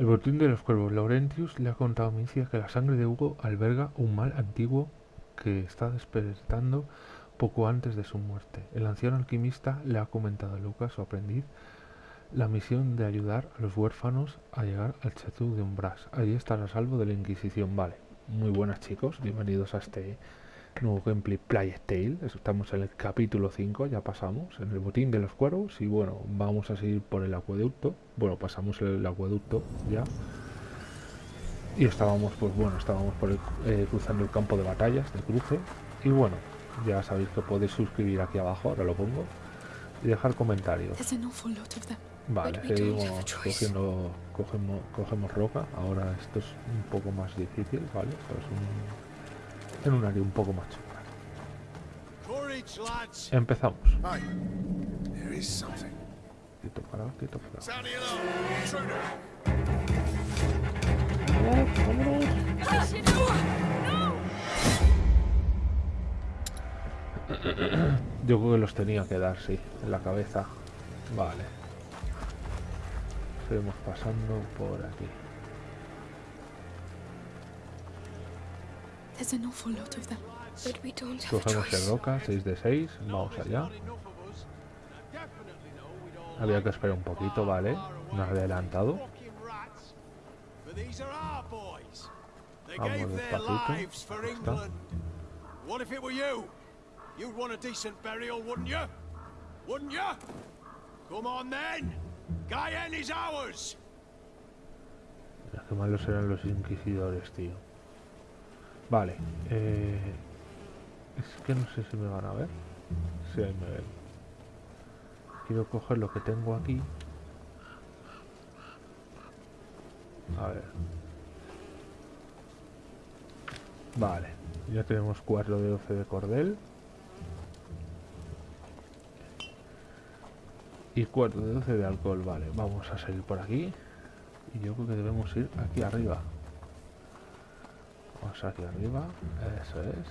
El botín de los cuervos. Laurentius le ha contado a Misia que la sangre de Hugo alberga un mal antiguo que está despertando poco antes de su muerte. El anciano alquimista le ha comentado a Lucas, su aprendiz, la misión de ayudar a los huérfanos a llegar al Chateau de Umbras. Allí estará a salvo de la Inquisición. Vale, muy buenas chicos, bienvenidos a este nuevo gameplay Play Tale. Estamos en el capítulo 5, ya pasamos, en el botín de los cuervos y bueno, vamos a seguir por el acueducto. Bueno, pasamos el acueducto ya. Y estábamos, pues bueno, estábamos por eh, cruzando el campo de batallas de cruce. Y bueno, ya sabéis que podéis suscribir aquí abajo, ahora lo pongo. Y dejar comentarios. Vale, seguimos cogiendo, cogemos, cogemos roca. Ahora esto es un poco más difícil, ¿vale? Esto es un en un área un poco más chunga. Empezamos. Quito para. Yo creo que los tenía que dar, sí, en la cabeza. Vale. Seguimos pasando por aquí. Cogemos el roca, 6 de 6, vamos allá. Había que esperar un poquito, vale. Nos ha adelantado. Vamos despacito. Está. What if it were you? You'd want a decent burial, wouldn't you? Wouldn't you? Come on then. Cayenne is ours. Qué malos eran los inquisidores, tío. Vale. Eh, es que no sé si me van a ver. Sí, ahí me ven. Quiero coger lo que tengo aquí. A ver. Vale. Ya tenemos 4 de 12 de cordel. Y 4 de 12 de alcohol. Vale, vamos a salir por aquí. Y yo creo que debemos ir aquí arriba. Vamos aquí arriba, eso es.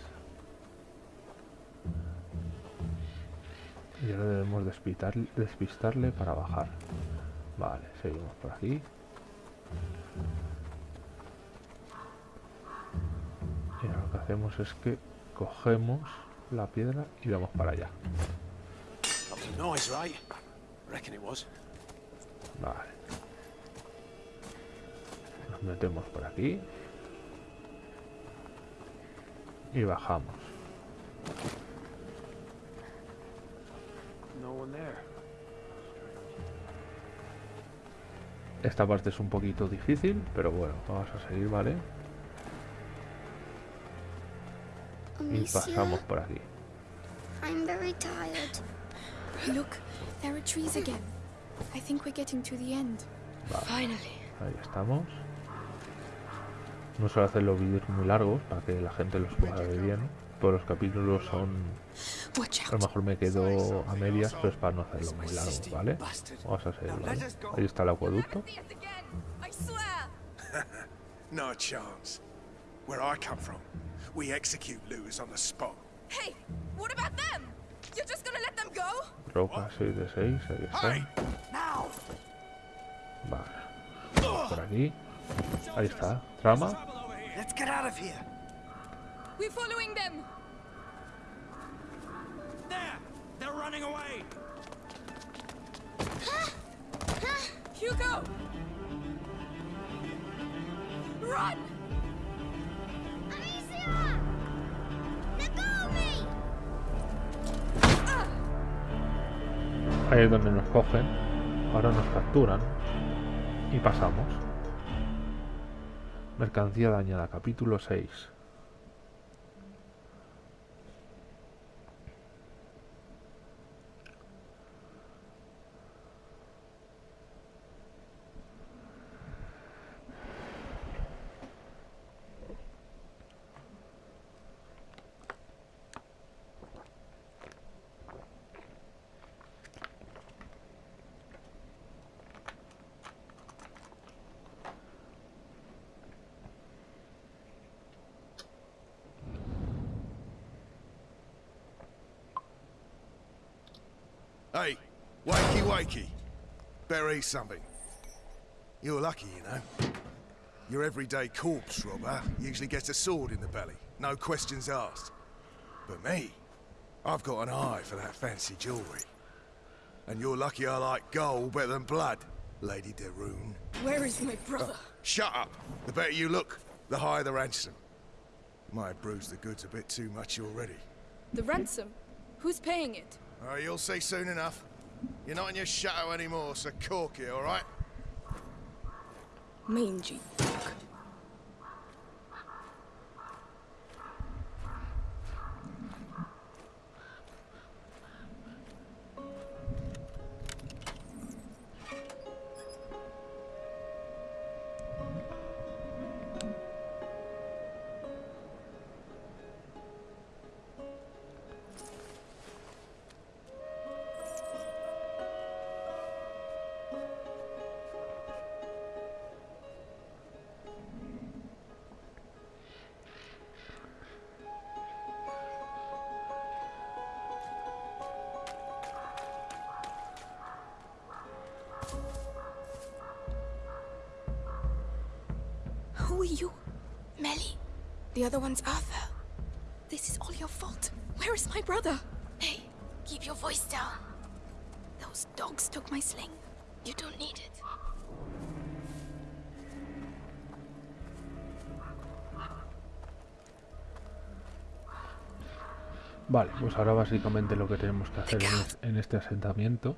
Y ahora debemos despistarle para bajar. Vale, seguimos por aquí. Y ahora lo que hacemos es que cogemos la piedra y vamos para allá. Vale. Nos metemos por aquí y bajamos. Esta parte es un poquito difícil, pero bueno, vamos a seguir, ¿vale? Y pasamos por aquí. I'm very tired. Look, there are trees again. I think we're getting to the end. Finally. Ahí estamos. No suelo hacer los vídeos muy largos para que la gente los pueda ver bien. Todos los capítulos son... A lo mejor me quedo a medias, pero es para no hacerlo muy largo, ¿vale? Vamos a hacerlo, ¿vale? Ahí está el acueducto. No chance. Where I come from, we execute looters on the spot. Hey, what about them? You're just gonna let them go? Roca 6 de 6, ahí está. Vale. Por aquí. Ahí está. Trama. Let's get out of here. We're following them. There! They're running away. Hugo! Run! Amicia! Me! Ahí es donde nos cogen. Ahora nos capturan. Y pasamos. Mercancía dañada, capítulo 6. Hey, wakey wakey. Bury something. You're lucky, you know. Your everyday corpse robber usually gets a sword in the belly, no questions asked. But me, I've got an eye for that fancy jewellery. And you're lucky I like gold better than blood, Lady de Rune. Where is my brother? Uh, shut up! The better you look, the higher the ransom. Might have bruised the goods a bit too much already. The ransom? Who's paying it? Oh, you'll see soon enough. You're not in your shadow anymore, so cork? Mangy dog. Who The other one's Arthur. This is all your fault. Where is my brother? Hey, keep your voice down. Those dogs took my sling. You don't need it. Vale, pues ahora básicamente lo que tenemos que hacer en, es- en este asentamiento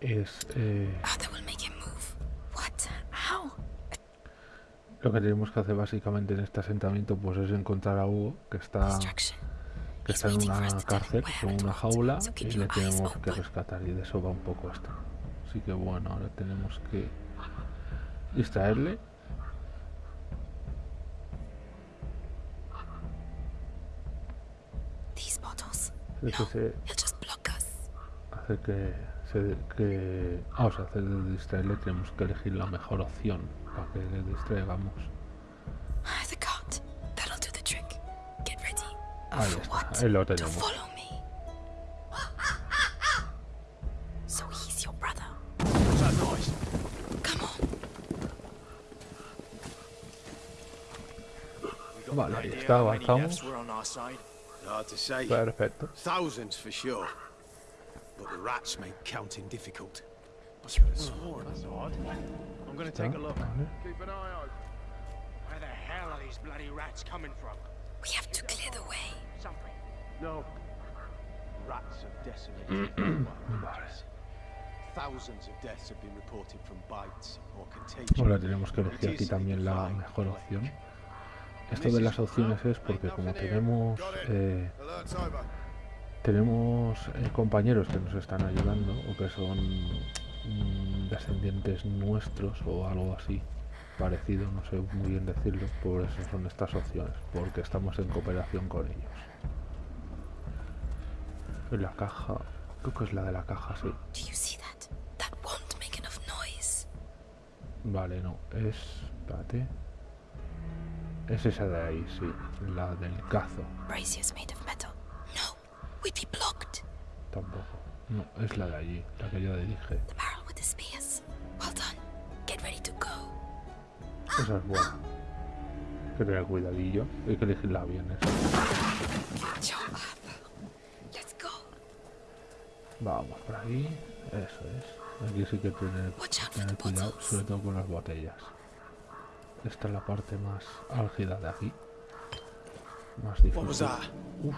es... eh, Arthur will make him move. What? How? Lo que tenemos que hacer básicamente en este asentamiento pues es encontrar a Hugo, que está, que está en una cárcel, and una jaula, y le tenemos que rescatar, y de eso va un poco esto. Así que bueno, ahora tenemos que distraerle. Hacer que se, que, que ah, o sea, hacer de distraerle tenemos que elegir la mejor opción para que le distraigamos. Ah, The cart. That'll do the trick. Get ready. Ahí for está, what? ahí lo To tenemos. follow me. So he's your brother. What's that noise? Come on. Vale, ahí está, avanzamos. Hard to say. Perfecto. Thousands for sure. But the rats make counting difficult. That's odd. I'm gonna take a look. Keep an eye open. Where the hell are these bloody rats coming from? We have to clear the way. Something. No. Rats have decimated. Thousands of deaths have been reported from bites or contagion. Ahora tenemos que elegir aquí también la mejor opción. Esto de las opciones es porque como tenemos eh, tenemos eh, compañeros que nos están ayudando o que son mm, descendientes nuestros o algo así parecido, no sé muy bien decirlo, por eso son estas opciones, porque estamos en cooperación con ellos. En la caja, creo que es la de la caja, sí. Vale, no, es... Espérate. Es esa de ahí, sí, la del cazo. Tampoco. No, es la de allí, la que yo dije. The barrel with the spears. Well done. Get ready to go. Esa es buena. Hay que tener cuidadillo. Hay que elegirla bien. Let's go. Vamos por aquí. Eso es. Aquí sí que tener, tener cuidado, sobre todo con las botellas. Esta es la parte más álgida de aquí. Más difícil. What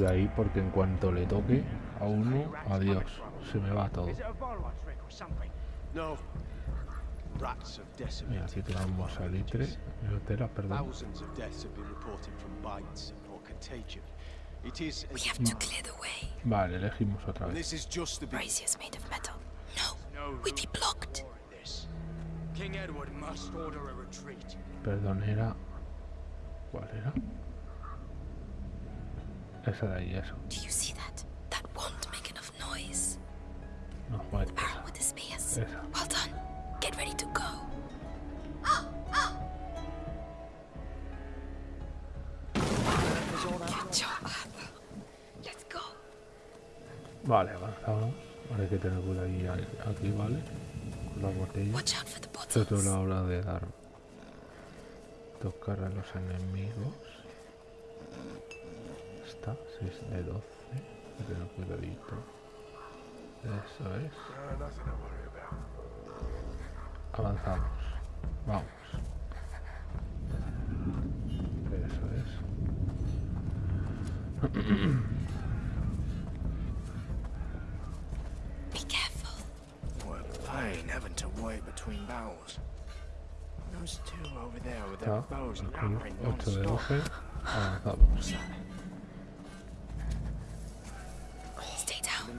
Cuidado ahí porque en cuanto le toque a uno, adiós. Se me va todo. Is it a Valois trick or something? No. Rats have Mira, aquí tenemos salitre, biotera, perdón. Thousands of deaths have been reported from bites or contagion. It is, We as- have to clear the way. Vale, elegimos otra vez. this is just the beginning. Brazier's made of metal. No, No we'd be room blocked. for this. King Edward must order a retreat. Perdón, era... ¿Cuál era? Esa de ahí, eso. No, joder, esa. esa. Vale, avanzamos. Ahora hay que tener cuidado aquí, ¿vale? Con la botella. Esto es una hora de dar. Tocar a los enemigos. Está, 6 de 12. Hay que tener cuidadito. Eso es. Uh, nothing to worry about. Avanzamos. Vamos. Eso es. Be careful. What a pain having to wait between battles. Those two over there with their Está. bows Aquí, nattering 8 de non-stop. 12. Avanzamos. Stay down.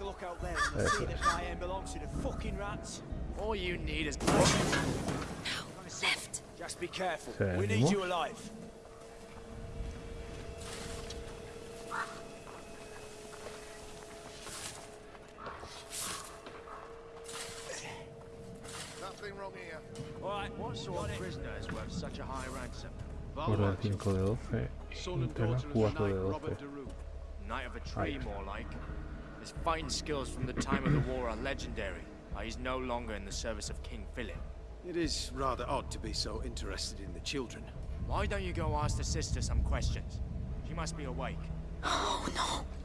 a look out there and you'll see that Guyenne belongs to the fucking rats. All you need is left. Just be careful. We need Seguimos. you alive. Nothing wrong here. All right, What sort of prisoner is worth such a high ransom? Por el 5 de 12 y tela 4 de 12. Knight of a tree, more like. His fighting skills from the time of the war are legendary. but He's no longer in the service of King Philip. It is rather odd to be so interested in the children. Why don't you go ask the sister some questions? She must be awake. Oh no,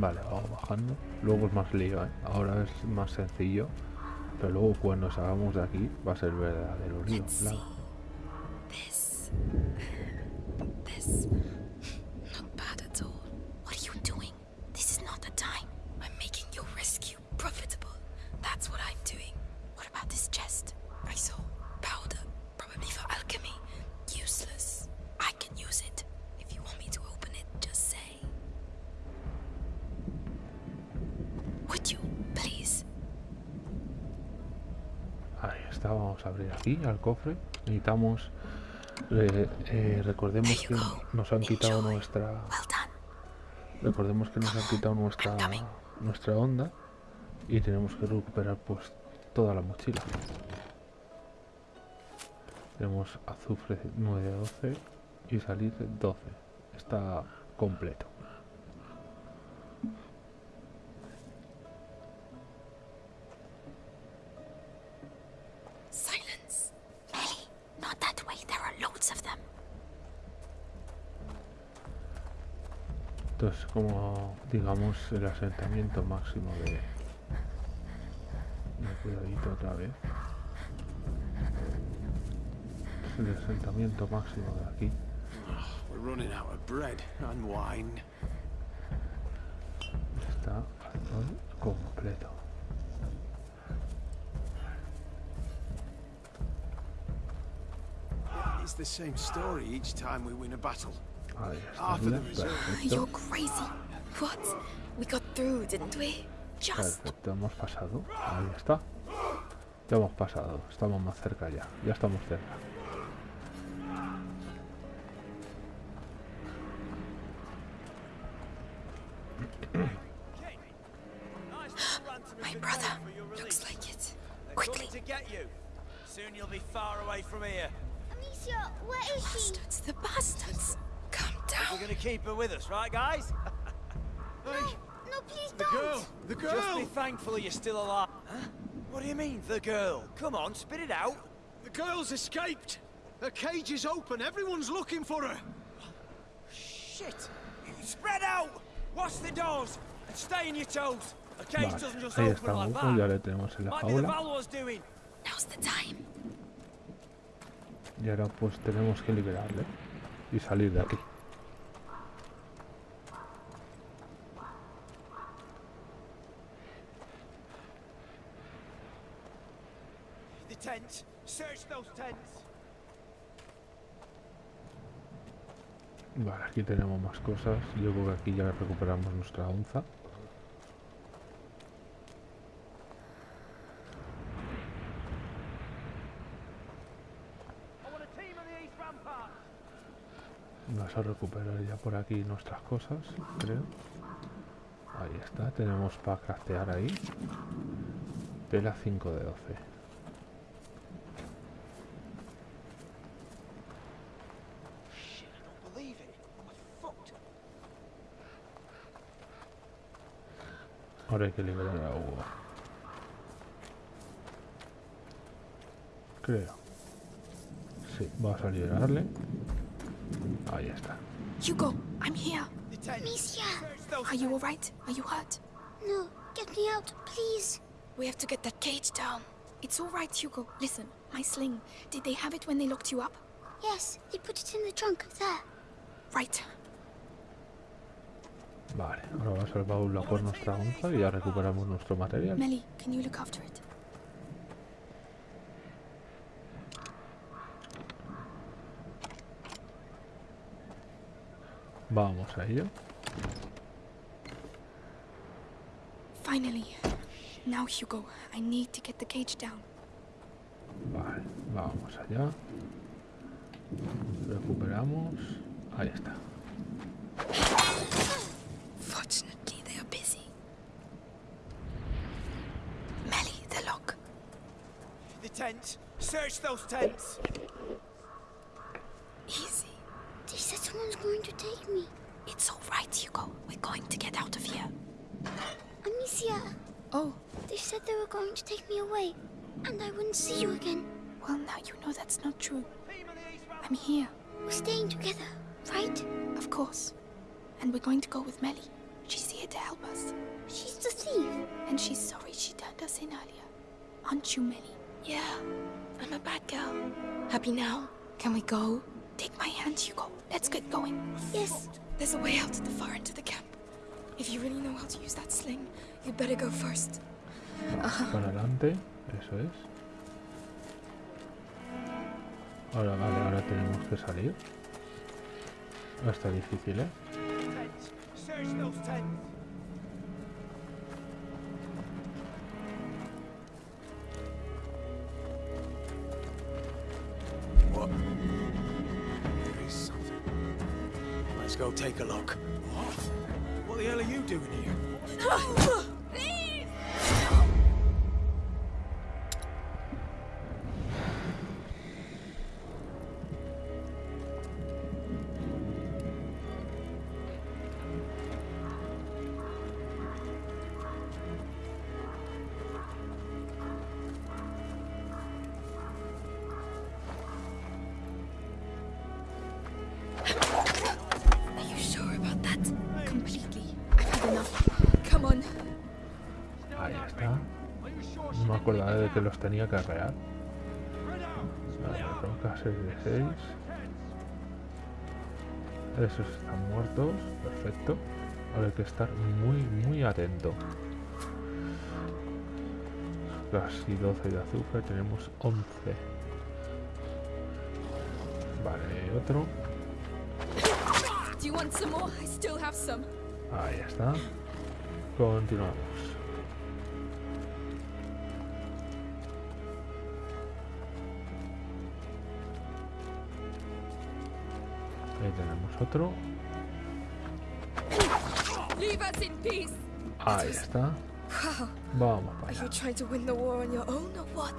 Vale, vamos bajando. Luego es más lío, ¿eh? Ahora es más sencillo. Pero luego cuando salgamos de aquí va a ser verdadero lío. Claro. see. This. This. Not bad at all. What are you doing? This is not the time. I'm making your rescue profitable. That's what I'm doing. What about this chest? I saw powder, probably for alchemy. Useless. I can use it. If you want me to open it, just say. Would you, please? Ahí está, vamos a abrir aquí al cofre. Necesitamos. eh, eh, recordemos que nos han quitado nuestra. Recordemos que nos han quitado nuestra nuestra onda y tenemos que recuperar pues toda la mochila. Tenemos azufre 9 de 12 y salir 12. Está completo. Entonces como digamos el asentamiento máximo de... de cuidadito otra vez. Es el asentamiento máximo de aquí. We're running out of bread and wine. Está al completo. It's the same story each time we win a battle. Ahí está. Perfecto, hemos pasado. Ahí está. Ya hemos pasado. Estamos más cerca ya. Ya estamos cerca. Girl! you're still alive. Huh? What do you mean, the girl? Come on, spit it out. The girl's escaped! Her cage is open. Everyone's looking for her. Shit! Spread out! Watch the doors and stay in your toes. A cage Vale, doesn't just ahí open like estamos. Ya that. le tenemos en la Might be the jaula. Valor's doing. Now's the time. Y ahora pues tenemos que liberarle y salir de aquí. Vale, aquí tenemos más cosas. Yo creo que aquí ya recuperamos nuestra onza. Vamos a recuperar ya por aquí nuestras cosas, creo. Ahí está, tenemos para craftear ahí. Tela 5 de 12. Ahora hay que liberar a Hugo. Creo. Sí, vamos a liberarle. Ahí está. Hugo, I'm here. The. Amicia! Are you alright? Are you hurt? No, get me out, please. We have to get that cage down. It's alright, Hugo. Listen, my sling. Did they have it when they locked you up? Yes, they put it in the trunk there. Right. Vale, ahora vamos al baúl a por nuestra onza y ya recuperamos nuestro material. Melly, can you look after it? Vamos a ello. Finally. Now, Hugo, I need to get the cage down. Vale, vamos allá. Recuperamos. Ahí está. Search those tents. Easy. They said someone's going to take me. It's alright, Hugo. We're going to get out of here. Amicia, Oh, they said they were going to take me away, and I wouldn't see you again. well, now you know that's not true. Team on the east rampart. I'm here, We're staying together, right? of course. And we're going to go with Melly. She's here to help us. She's the thief. And she's sorry she turned us in earlier. Aren't you, Melly? Yeah, I'm a bad girl. Happy now? Can we go? Take my hand, Hugo. Let's get going. Yes, There's a way out at the far end of the camp. If you really know how to use that sling, you'd better go first. Para adelante, eso es. Ahora, vale, ahora tenemos que salir. Ah, Está difícil, ¿eh? There is something. Let's go take a look. What? What the hell are you doing here? que los tenía que arrear. Vale, roca 6 de 6. Esos están muertos. Perfecto. Ahora hay que estar muy, muy atento. Casi 12 de azúcar. Tenemos 11. Vale, otro. Ahí está. Continuamos. Otro. Leave us in peace. Ahí está. Vamos para Are you allá. trying to win the war on your own or what?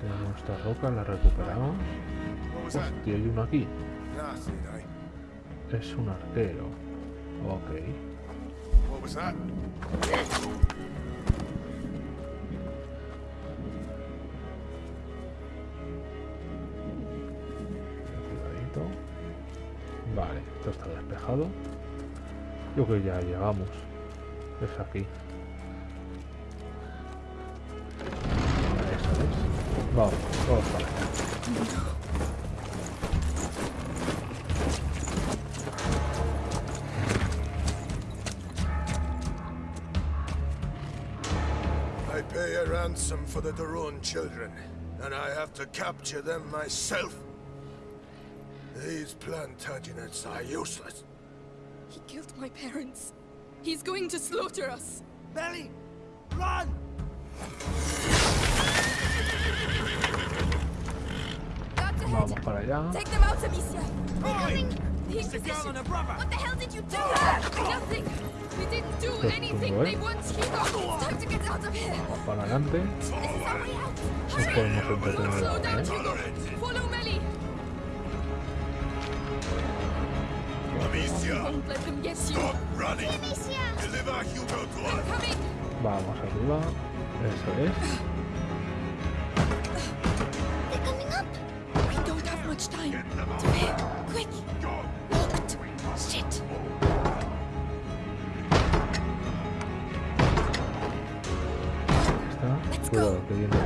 Tenemos nuestra roca, la recuperamos. What was that? Hostia, hay uno aquí. Eh? Es un arquero. Ok. Despejado. Yo creo que ya llegamos. Es aquí. Vamos, vamos para. I pay a ransom for the Daron children, and I have to capture them myself. These Plantagenets are useless. He killed my parents. He's going to slaughter us. Belly! Run! Vamos para allá. Take them out, Amicia. Boy! The the girl Inquisition. and her brother! What the hell did you do? Nothing. We didn't do anything. They want Hugo. It's time to get out of here. Vamos para adelante. This is our way out. Nos Hurry. podemos entretener Slow down, ¿eh? Let them get you. stop running. Amicia! Deliver Hugo to us. coming. Vamos arriba. Eso es. They're coming up! We don't have much time. To here. Quick. Locked. Shit. Está. Let's Cuidado go. que viene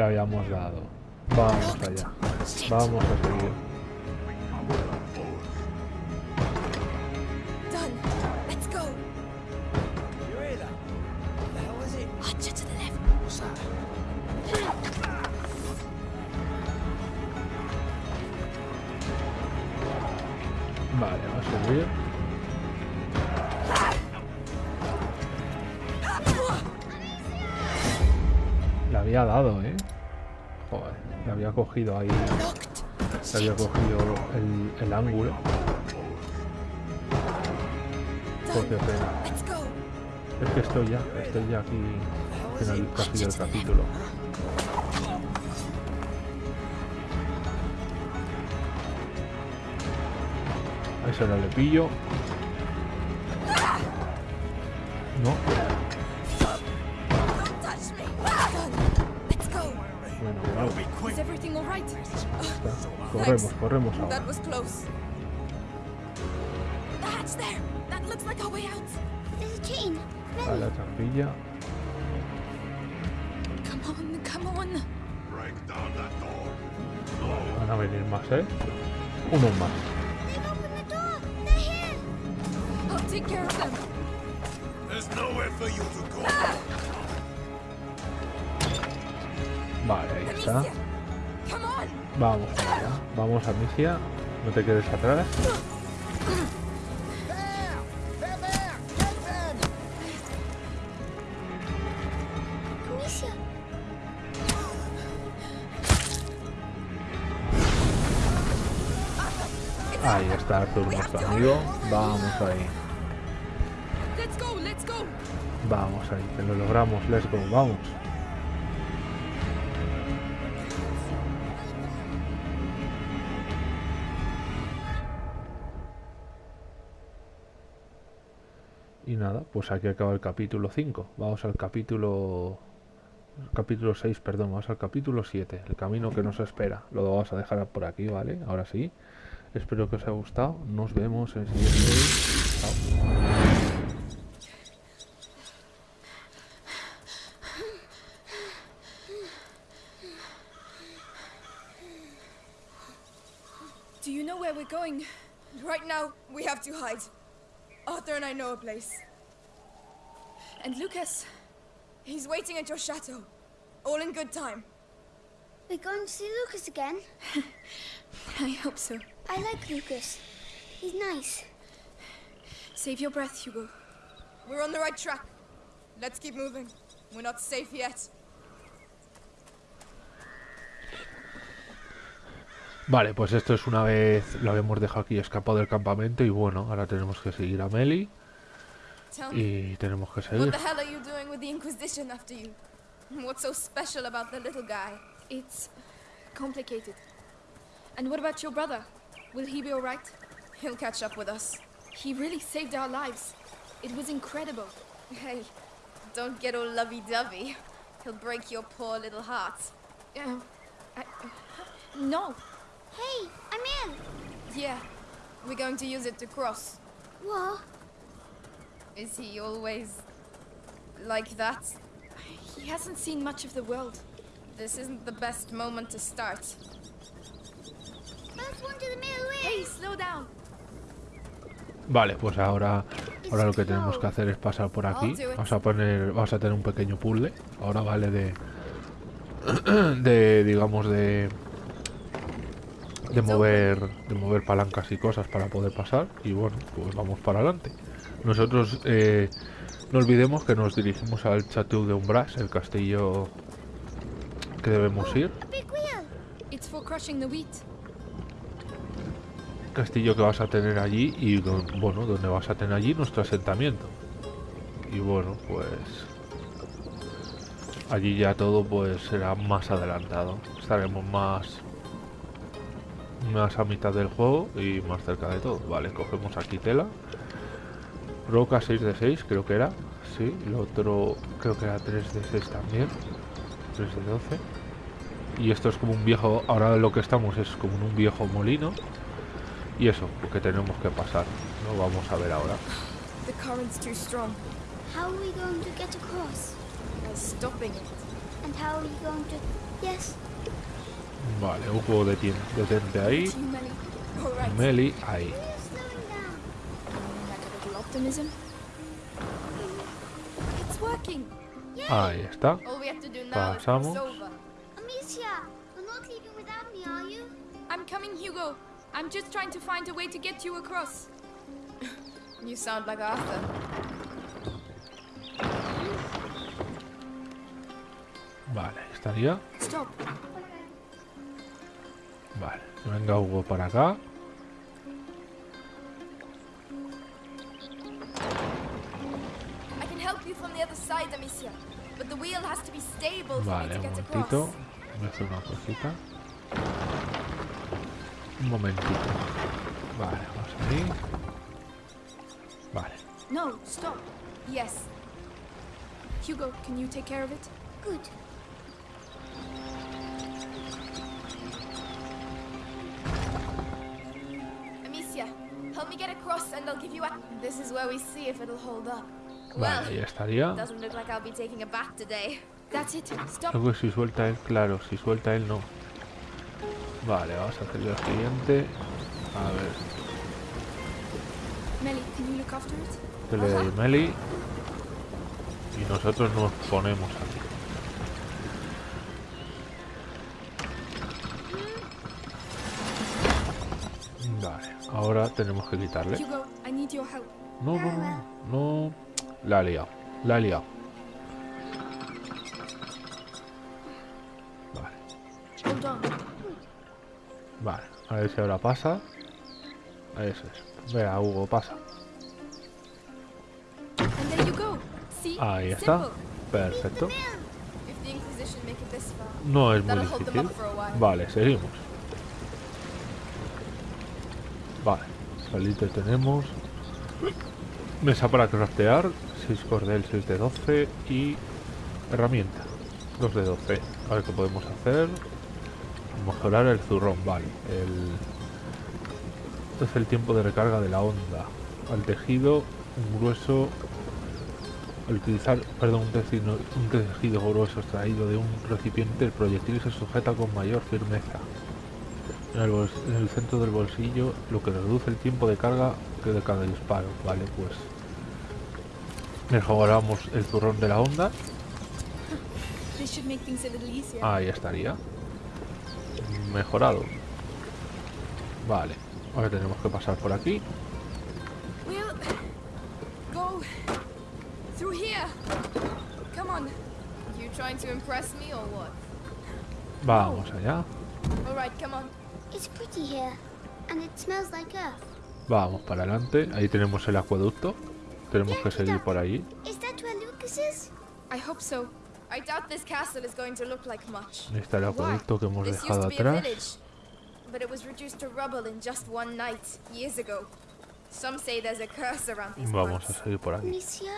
Le habíamos dado. Vamos allá. Vamos a seguir. Ahí. Le había cogido el, el ángulo. Go. Es que estoy ya, estoy ya aquí final casi del capítulo. A ese no le pillo. On. Break down that door. Van a venir más, ¿eh? Uno más. Vamos a Misia. No te quedes atrás. Amicia! Ahí está Arthur, nuestro amigo. Vamos ahí. Let's go, let's go. Vamos ahí, que lo logramos. Let's go, vamos. Pues aquí acaba el capítulo 5. Vamos al capítulo... Capítulo 6, perdón, vamos al capítulo 7. El camino que nos espera. Lo vamos a dejar por aquí, ¿vale? Ahora sí. Espero que os haya gustado. Nos vemos en el siguiente. Chao. Do you know where we're going? Right now, we have to hide. Arthur and I know a place. And Lucas, he's waiting at your chateau. All in good time. We're going to see Lucas again. I hope so. I like Lucas. He's nice. Save your breath, Hugo. We're on the right track. Let's keep moving. We're not safe yet. Vale, pues esto es una vez lo habíamos dejado aquí escapado del campamento y bueno, ahora tenemos que seguir a Meli. Tell me, Y tenemos que what the hell are you doing with the Inquisition after you? What's so special about the little guy? It's complicated. And what about your brother? Will he be alright? He'll catch up with us. He really saved our lives. It was incredible. Hey, don't get all lovey-dovey. He'll break your poor little heart. Uh, I, no. Hey, I'm in. Yeah, we're going to use it to cross. What? Is he always like that? He hasn't seen much of the world. This isn't the best moment to start. First one to the middle Hey, slow down. Vale, pues ahora, ahora lo que tenemos que hacer es pasar por aquí. Vamos a poner, vamos a tener un pequeño puzzle. Ahora vale de, de, digamos de, de mover, de mover palancas y cosas para poder pasar. Y bueno, pues vamos para adelante. Nosotros eh, no olvidemos que nos dirigimos al Chateau de Umbras, el castillo que debemos ir. The wheat. castillo que vas a tener allí y bueno donde vas a tener allí nuestro asentamiento. Y bueno pues allí ya todo pues será más adelantado. Estaremos más más a mitad del juego y más cerca de todo. Vale cogemos aquí tela roca 6 de 6 creo que era sí el otro creo que era 3 de 6 también 3 de 12 y esto es como un viejo ahora lo que estamos es como en un viejo molino y eso, porque tenemos que pasar. Lo vamos a ver ahora. The current's too strong. How are we going to get across? By stopping it. And how are you going to... Yes. Vale, un juego de tiempo. Detente ahí. Meli, ahí. Optimism. It's working. Ahí está. All we have to do now is Pasamos. over. Amicia, you're not leaving without me, are you? I'm coming, Hugo. I'm just trying to find a way to get you across. you sound like Arthur. Vale, estaría. Stop. Vale, venga Hugo para acá. Vale, to un get momentito. across. Voy a hacer una cosita. Un momentito. Vale, vamos ahí. Vale. No, stop. Yes. Hugo, can you take care of it? Good. Amicia, help me get across and I'll give you a... This is where we see if it'll hold up. Vale, ahí estaría. Creo que si suelta él, claro, si suelta él no. Vale, vamos a hacer lo siguiente. A ver, que le doy Meli. Y nosotros nos ponemos aquí. Vale, ahora tenemos que quitarle. No, no, no, no. La ha liado, la ha liado. Vale, vale. A ver si ahora pasa. Eso es. Vea, Hugo, pasa. Ahí está. Perfecto. No es muy difícil. Vale, seguimos. Vale, salite tenemos. Mesa para craftear, 6 cordel, 6 de 12 y herramienta, 2 de 12. A ver qué podemos hacer. Mejorar el zurrón, vale. El... Es el tiempo de recarga de la onda. Al tejido, un grueso. Al utilizar, perdón, un tejido, grueso extraído de un recipiente, el proyectil se sujeta con mayor firmeza. En el, en el centro del bolsillo, lo que reduce el tiempo de carga que de cada disparo. Vale, pues mejoramos el zurrón de la onda. This should make things a little easier. Ahí estaría. Mejorado. Vale. Ahora tenemos que pasar por aquí. We'll go through here. Come on. You trying to impress me or what? Vamos allá. All right, come on. It's pretty here. And it smells like earth. Vamos para adelante. Ahí tenemos el acueducto. tenemos que seguir por allí. Is that where Lucas is? I hope so. I doubt this castle is going to look like much. Está el Why? acueducto que hemos This used dejado to be a atrás. village, but it was reduced to rubble in just one night, years ago. Some say there's a curse around these Vamos a parts. seguir por aquí. Amicia?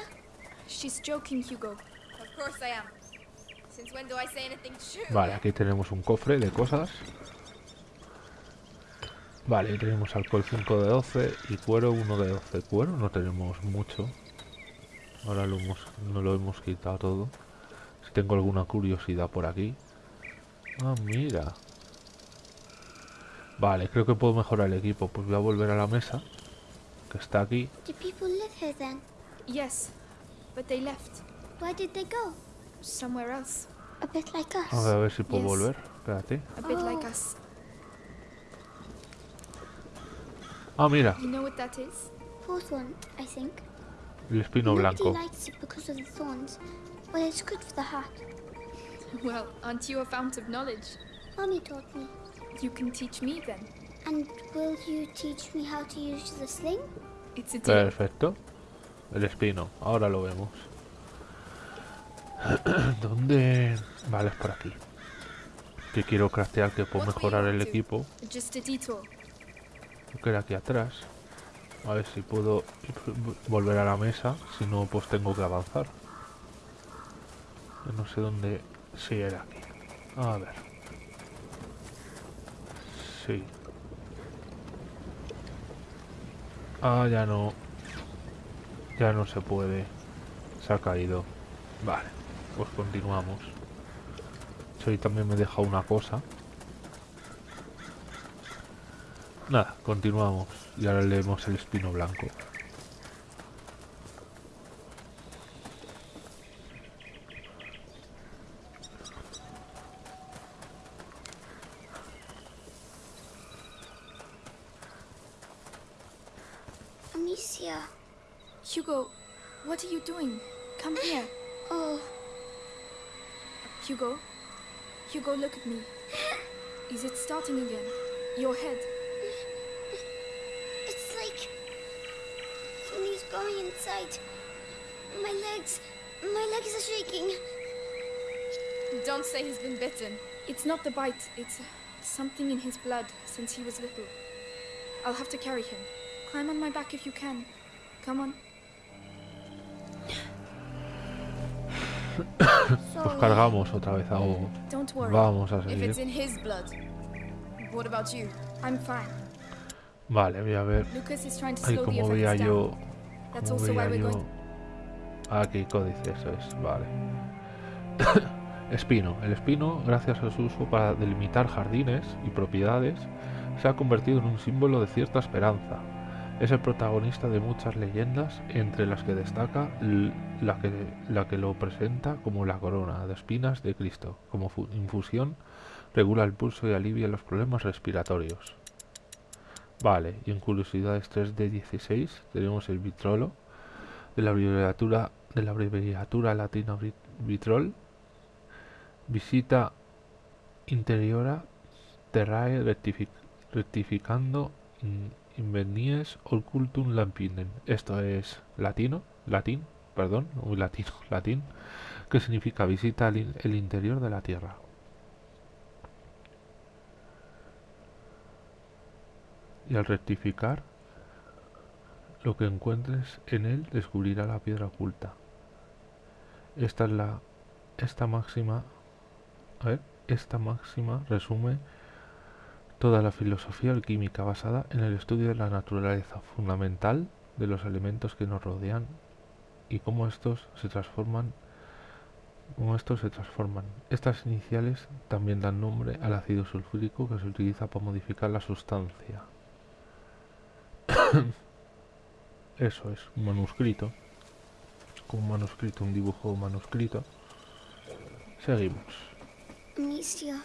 She's joking, Hugo. Of course I am. Since when do I say anything true? Vale, aquí tenemos un cofre de cosas. Vale, tenemos alcohol 5 de 12 y cuero 1 de 12. Cuero no tenemos mucho. Ahora lo hemos, no lo hemos quitado todo. Si tengo alguna curiosidad por aquí. Ah, mira. Vale, creo que puedo mejorar el equipo. Pues voy a volver a la mesa. Que está aquí. Do people live here then? Yes, but they left. Where did they go? Somewhere else. A bit like us. A ver, a ver si puedo Yes. volver. Espérate. A bit like Oh. us. Ah, mira. You know what that is? Hawthorn, I think. El espino Nobody blanco. likes it because of the thorns. Well, it's good for the heart. Well, aren't you a fount of knowledge? Mommy taught me. You can teach me then. And will you teach me how to use the sling? It's a deal. Perfecto. El espino. Ahora lo vemos. ¿Dónde? Vale, es por aquí. Que quiero craftear que puedo mejorar el equipo. Just a detour. Que era aquí atrás. A ver si puedo volver a la mesa. Si no, pues tengo que avanzar. Yo no sé dónde... Sí, era aquí. A ver. Sí. Ah, ya no. Ya no se puede. Se ha caído. Vale. Pues continuamos. Sí, también me deja una cosa. Nada, continuamos. Y ahora leemos el espino blanco. Say he's been bitten. It's not the bite, it's uh, something in his blood since he was little. I'll have to carry him. Climb on my back if you can. Come on. Nos Sorry. cargamos otra vez a Hugo. Don't worry. Vamos a If it's seguir. in his blood. What about you? I'm fine. Vale, voy a ver. Lucas is trying to Ay, slow the como veía effects yo. down. That's Como also why veía we're yo. going. Aquí, códice, eso es, vale. espino. El espino, gracias a su uso para delimitar jardines y propiedades, se ha convertido en un símbolo de cierta esperanza. Es el protagonista de muchas leyendas, entre las que destaca la que, lo presenta como la corona de espinas de Cristo. Como fu- infusión, regula el pulso y alivia los problemas respiratorios. Vale, y en curiosidades 3 de 16 tenemos el vitrolo de la abreviatura de la abreviatura latina vit- vitrol visita interiora terrae rectific- rectificando in- invenies occultum lampinem esto es latino latín perdón muy latino latín que significa visita in- el interior de la tierra y al rectificar lo que encuentres en él descubrirá la piedra oculta. Esta es la esta máxima a ver, esta máxima resume toda la filosofía alquímica basada en el estudio de la naturaleza fundamental de los elementos que nos rodean y cómo estos se transforman estos se transforman. Estas iniciales también dan nombre al ácido sulfúrico que se utiliza para modificar la sustancia. Eso es, un manuscrito. Un manuscrito, un dibujo manuscrito. Seguimos. Amicia.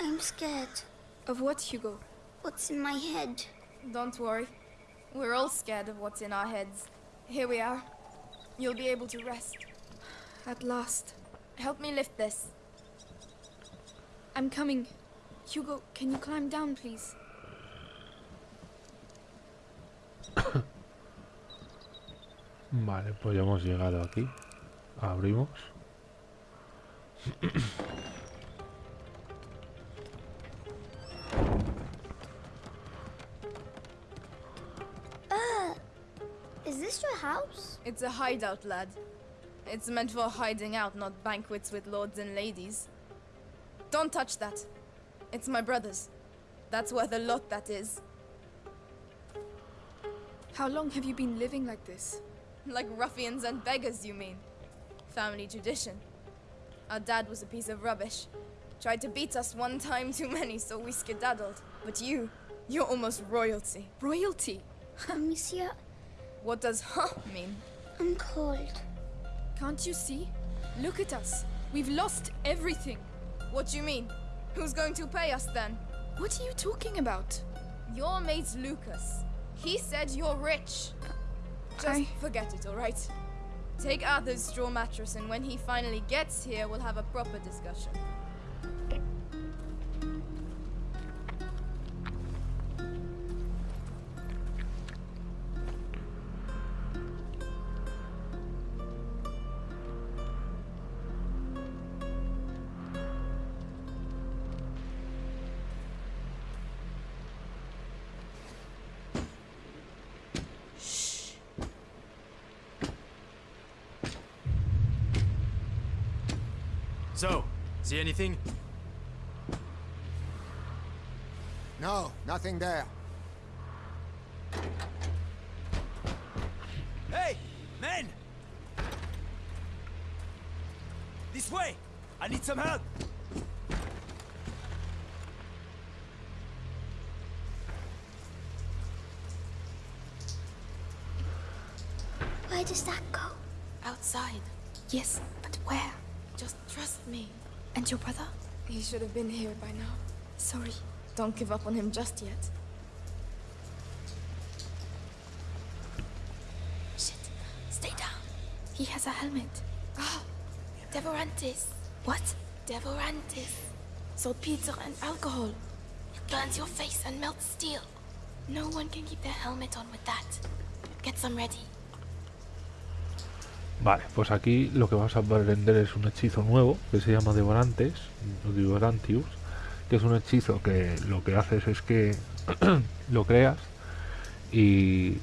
I'm scared. Of what, Hugo? What's in my head? Don't worry. We're all scared of what's in our heads. Here we are. You'll be able to rest. At last. Help me lift this. I'm coming. Hugo, can you climb down, please? Vale, pues ya hemos llegado aquí. Abrimos. Uh, is this your house? It's a hideout, lad. It's meant for hiding out, not banquets with lords and ladies. Don't touch that. It's my brother's. That's worth a lot, that is. How long have you been living like this? Like ruffians and beggars, you mean? Family tradition. Our dad was a piece of rubbish. Tried to beat us one time too many, so we skedaddled. But you, you're almost royalty. Royalty? Uh, Amicia, What does huh mean? I'm cold. Can't you see? Look at us. We've lost everything. What do you mean? Who's going to pay us then? What are you talking about? Your mate's Lucas. He said you're rich. Just I- forget it, alright? Take Arthur's straw mattress, and when he finally gets here, we'll have a proper discussion. So, see anything? No, nothing there. Hey, men! This way! I need some help! Where does that go? Outside. Yes, but where? Just trust me. And your brother? He should have been here by now. Sorry. Don't give up on him just yet. Shit. Stay down. He has a helmet. Ah, Devorantis. What? Devorantis. Saltpeter and alcohol. It burns your face and melts steel. No one can keep their helmet on with that. Get some ready. Vale, pues aquí lo que vas a aprender es un hechizo nuevo que se llama Devorantes, o Devorantius, que es un hechizo que lo que haces es que lo creas y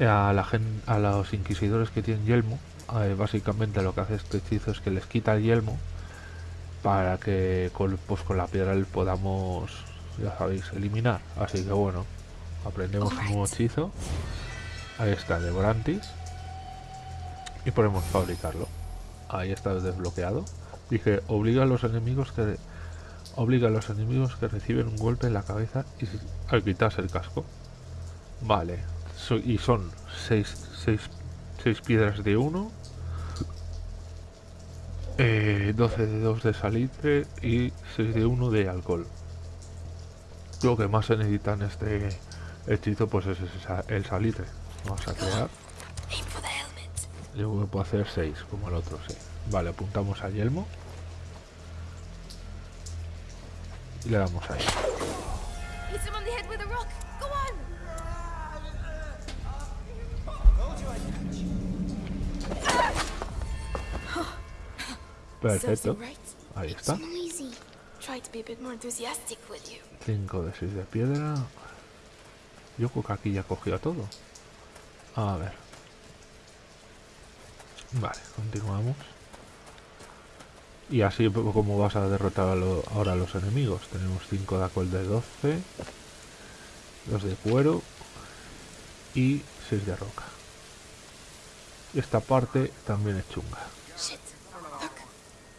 a la gen- a los inquisidores que tienen yelmo, eh, básicamente lo que hace este hechizo es que les quita el yelmo para que con, pues con la piedra les podamos, ya sabéis, eliminar. Así que bueno, aprendemos un nuevo hechizo. Ahí está, Devorantis y podemos fabricarlo. Ahí está desbloqueado. Dije, obliga a los enemigos que obliga a los enemigos que reciben un golpe en la cabeza y al quitarse el casco. Vale. So- y son 6 seis, seis piedras de 1, 12 de 2 de salitre y 6 de 1 de alcohol. Lo que más se necesita en este hechizo pues es el salitre. Vamos a crear. Yo creo que puedo hacer 6, como el otro, sí. Vale, apuntamos al yelmo. Y le damos ahí. Perfecto. Ahí está. So noisy. Try to be a bit more enthusiastic, will you? 5 de 6 de piedra. Yo creo que aquí ya cogió todo. A ver. Vale, continuamos. Y así como vas a derrotar a lo- ahora a los enemigos. Tenemos 5 de alcohol de 12. 2 de cuero. Y 6 de roca. Esta parte también es chunga. Shit. Look.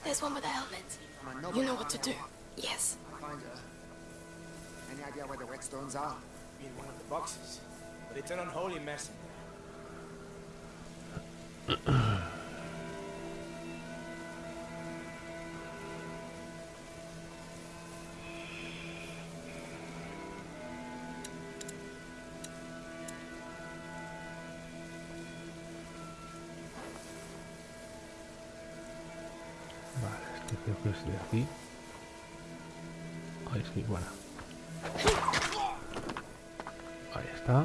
There's one with a helmet. You know what to do. Yes. Find it. Any idea where the whetstones are? In one of the boxes. But it's an unholy mess de aquí. Ahí sí, bueno. Ahí está.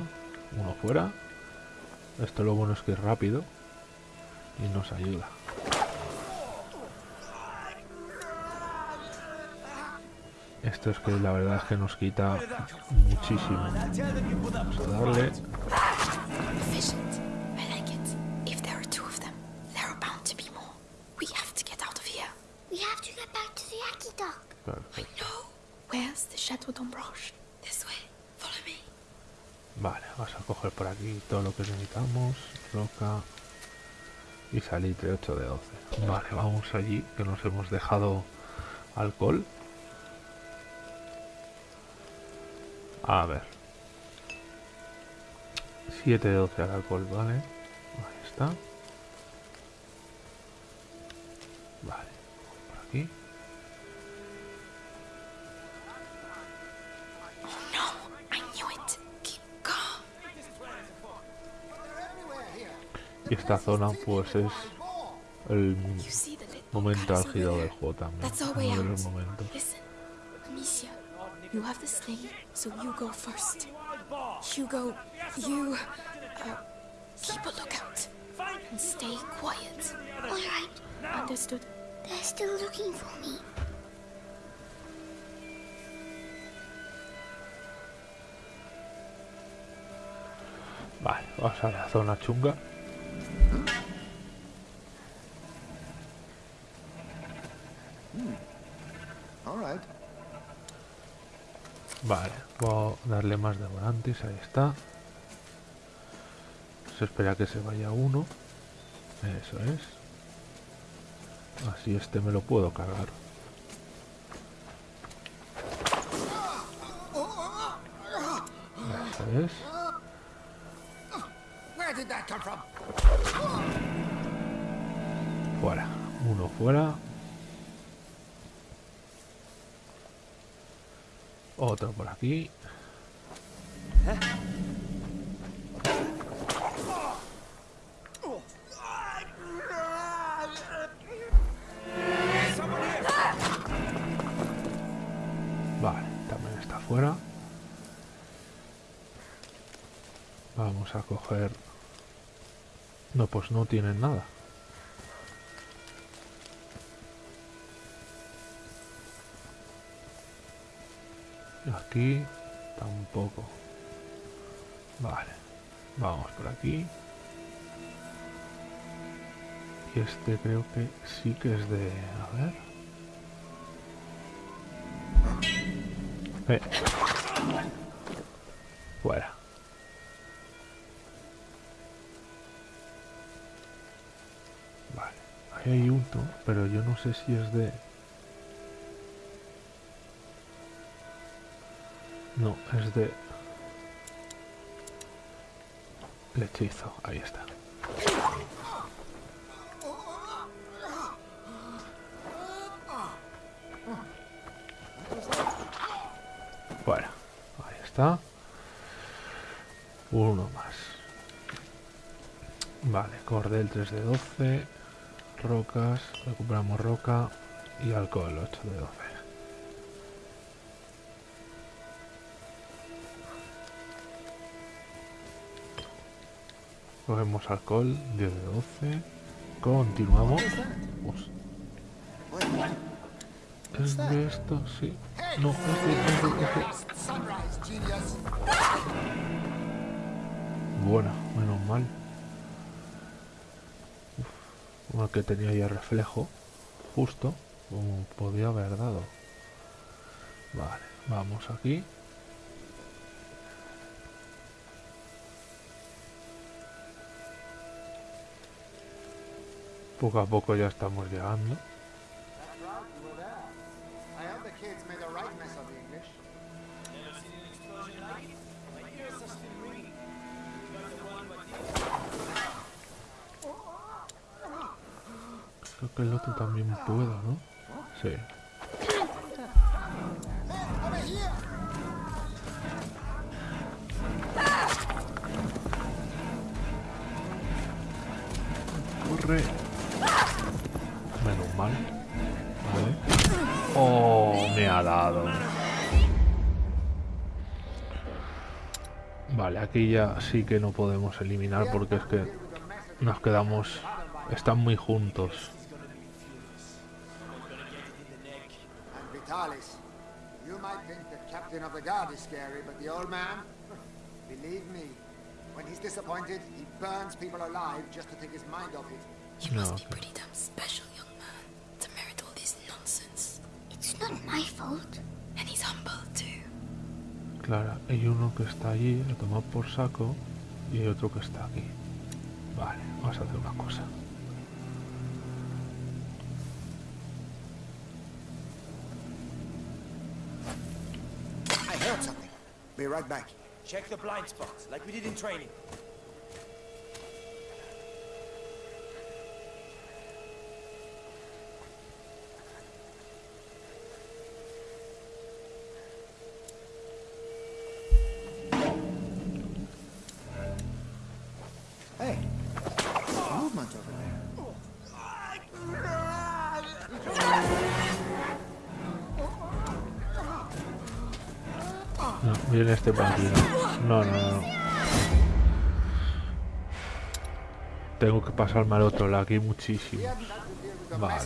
Uno fuera. Esto lo bueno es que es rápido y nos ayuda. Esto es que la verdad es que nos quita muchísimo. Vamos a darle. Todo lo que necesitamos. Roca. Y salitre 8 de 12. Vale, vamos allí, que nos hemos dejado alcohol. A ver. 7 de 12 al alcohol, vale. Ahí está. Y esta zona pues es el momento álgido del juego también. Uno de los momentos. Amicia, you have the sling, so you go first. Hugo, you uh, keep a lookout and stay quiet. All right. Understood? They're still looking for me. Vale, vamos a la zona chunga. All right. Vale, voy a darle más de volantes, ahí está. Se espera que se vaya uno. Eso es. Así este me lo puedo cargar. Eso es. Fuera. Uno fuera. Otro por aquí. Vale, también está fuera. Vamos a coger... No, pues no tienen nada. Aquí tampoco. Vale. Vamos por aquí. Y este creo que sí que es de... A ver. Eh. Fuera. Vale. Ahí hay uno, pero yo no sé si es de... No, es de... Lechizo, ahí está. Bueno, ahí está. Uno más. Vale, cordel 3 de 12. Rocas, recuperamos roca. Y alcohol 8 de 12. Cogemos alcohol 10 de 12. Continuamos. ¿Es de esto? Sí. No, es de, es de-. Bueno, menos mal. Uf, uno que tenía ya reflejo. Justo. Como podía haber dado. Vale, vamos aquí. Poco a poco ya estamos llegando. Creo que el otro también puedo, ¿no? Sí. Corre. Aquí ya sí que no podemos eliminar porque es que nos quedamos... Están muy juntos. And Vitalis, you might think the captain of the guard is scary, but the old man, believe me, when he's disappointed, he burns people alive just to take his mind off it. You must No, be okay. pretty damn special, young man, to merit all this nonsense. It's not my fault. And he's humble too. Claro, hay uno que está allí, lo toma por saco, y hay otro que está aquí. Vale, vamos a hacer una cosa. I heard something. Be right back. Check the blind spots, like we did in training. Este. No, no, no. Tengo que pasarme al otro lado, aquí hay muchísimos. Vale.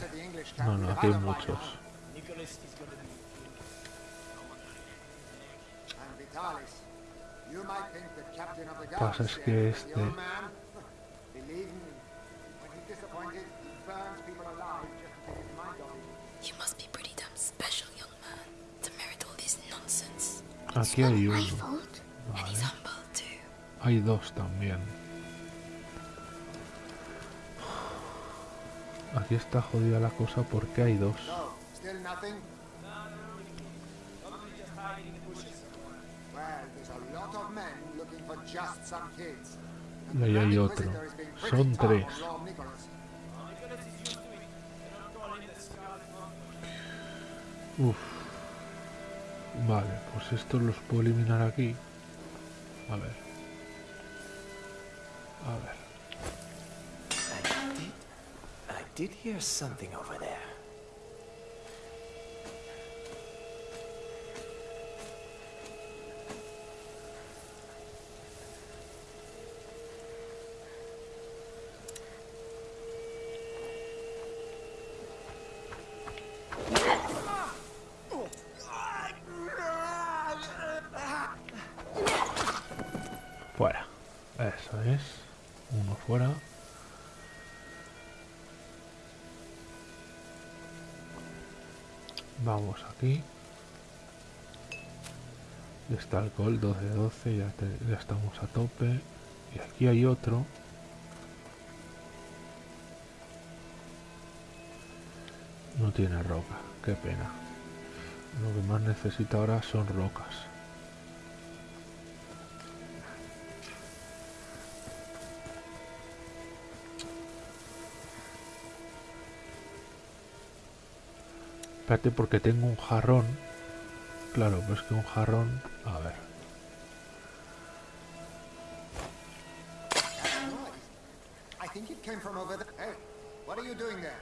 No, no, aquí hay muchos. Pasa es que este- Aquí hay uno. Hay dos también. Aquí está jodida la cosa porque hay dos. Y ahí hay otro. Son tres. Uf. Vale, pues estos los puedo eliminar aquí. A ver. A ver. I did... I did hear something over there. Está gol 12 de 12, ya, te- ya estamos a tope. Y aquí hay otro. No tiene roca, qué pena. Lo que más necesita ahora son rocas. Espérate porque tengo un jarrón. Claro, pues que un jarrón... A ver. That's noise. I think it came from over there. Hey, what are you doing there?